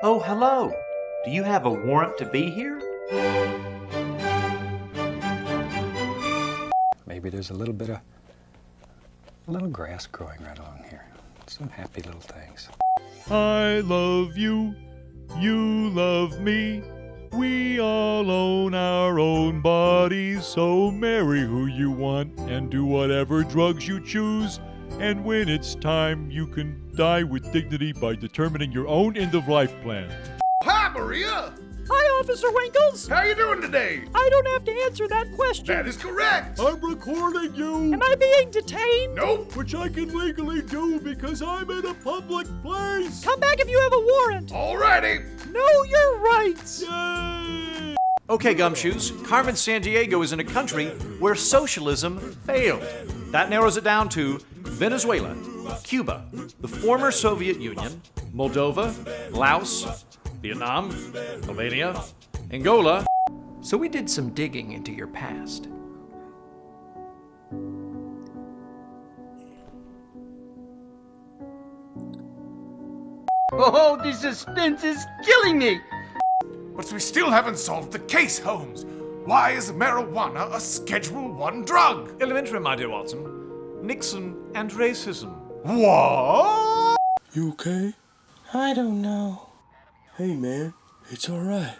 Oh, hello. Do you have a warrant to be here? Maybe there's a little bit of a little grass growing right along here. Some happy little things. I love you, you love me. We all own our own bodies, so marry who you want and do whatever drugs you choose. And when it's time, you can die with dignity by determining your own end of life plan. Hi, Maria! Hi, Officer Winkles. How you doing today? I don't have to answer that question. That is correct! I'm recording you! Am I being detained? Nope! Which I can legally do because I'm in a public place! Come back if you have a warrant. Alrighty! Know your rights. Yay! Okay, Gumshoes, Carmen Sandiego is in a country where socialism failed. That narrows it down to Venezuela, Cuba, the former Soviet Union, Moldova, Laos, Vietnam, Albania, Angola. So we did some digging into your past. Oh, the suspense is killing me! But we still haven't solved the case, Holmes. Why is marijuana a Schedule 1 drug? Elementary, my dear Watson. Nixon and racism. What? You okay? I don't know. Hey man, it's alright.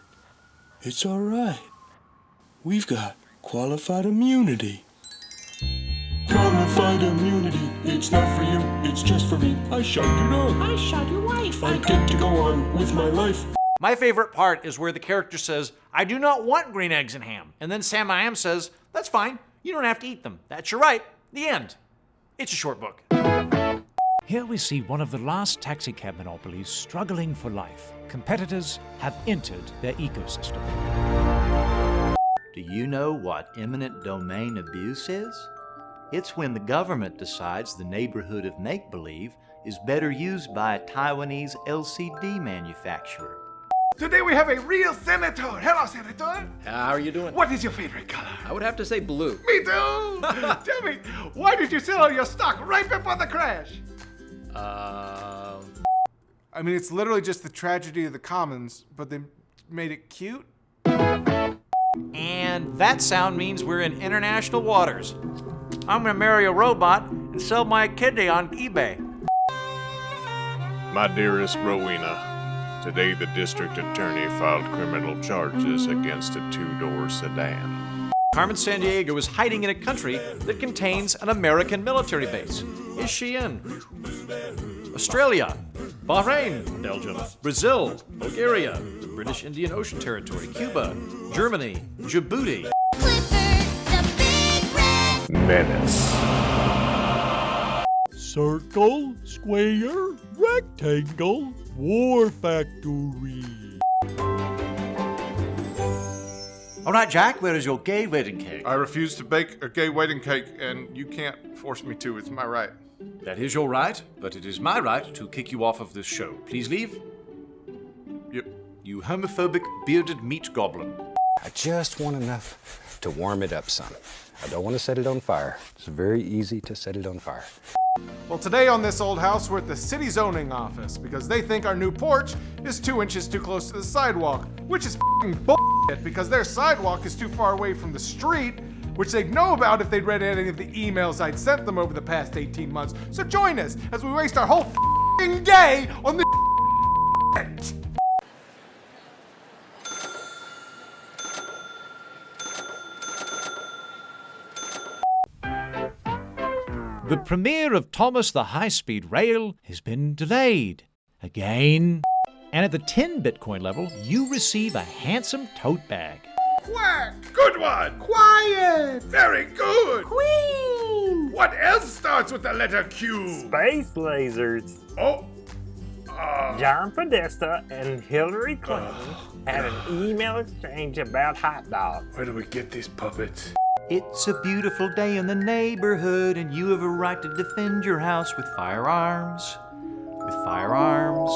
It's alright. We've got qualified immunity. Qualified immunity. It's not for you, it's just for me. I shot your dog. I shot your wife. I get to go on with my life. My favorite part is where the character says, I do not want green eggs and ham. And then Sam I Am says, That's fine. You don't have to eat them. That's your right. The end. It's a short book. Here we see one of the last taxicab monopolies struggling for life. Competitors have entered their ecosystem. Do you know what eminent domain abuse is? It's when the government decides the neighborhood of make believe is better used by a Taiwanese LCD manufacturer. Today we have a real senator. Hello, senator. How are you doing? What is your favorite color? I would have to say blue. Me too. Tell me, why did you sell all your stock right before the crash? Um, I mean, it's literally just the tragedy of the commons, but they made it cute. And that sound means we're in international waters. I'm gonna marry a robot and sell my kidney on eBay. My dearest Rowena, today the district attorney filed criminal charges against a two-door sedan. Carmen Sandiego is hiding in a country that contains an American military base. Is she in Australia, Bahrain, Belgium, Brazil, Bulgaria, the British Indian Ocean Territory, Cuba, Germany, Djibouti? Menace. Circle, square, rectangle, war factory. All right, Jack, where is your gay wedding cake? I refuse to bake a gay wedding cake, and you can't force me to. It's my right. That is your right, but it is my right to kick you off of this show. Please leave. Yep. You homophobic bearded meat goblin. I just want enough to warm it up some. I don't want to set it on fire. It's very easy to set it on fire. Well, today on this old house, we're at the city zoning office because they think our new porch is two inches too close to the sidewalk, which is bullshit because their sidewalk is too far away from the street, which they'd know about if they'd read any of the emails I'd sent them over the past 18 months. So join us as we waste our whole day on this The premiere of Thomas the High Speed Rail has been delayed. Again. And at the 10 Bitcoin level, you receive a handsome tote bag. Quack! Good one! Quiet! Very good! Queen! What else starts with the letter Q? Space lasers. Oh. Uh, John Podesta and Hillary Clinton had an email exchange about hot dogs. where do we get these puppets? It's a beautiful day in the neighborhood, and you have a right to defend your house with firearms. With firearms.